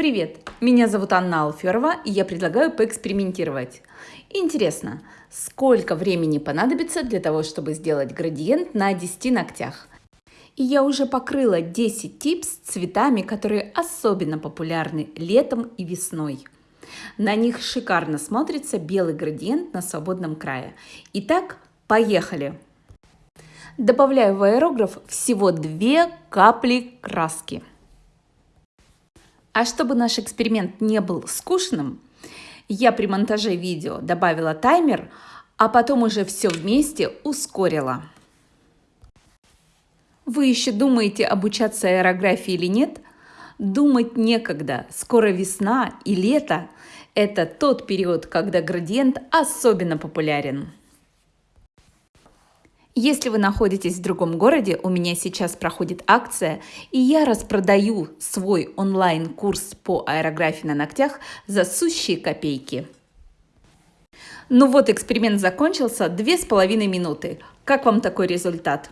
Привет, меня зовут Анна Алферова, и я предлагаю поэкспериментировать. Интересно, сколько времени понадобится для того, чтобы сделать градиент на 10 ногтях? И я уже покрыла 10 типс цветами, которые особенно популярны летом и весной. На них шикарно смотрится белый градиент на свободном крае. Итак, поехали! Добавляю в аэрограф всего 2 капли краски. А чтобы наш эксперимент не был скучным, я при монтаже видео добавила таймер, а потом уже все вместе ускорила. Вы еще думаете обучаться аэрографии или нет? Думать некогда. Скоро весна и лето – это тот период, когда градиент особенно популярен. Если вы находитесь в другом городе, у меня сейчас проходит акция, и я распродаю свой онлайн-курс по аэрографии на ногтях за сущие копейки. Ну вот, эксперимент закончился, две с половиной минуты. Как вам такой результат?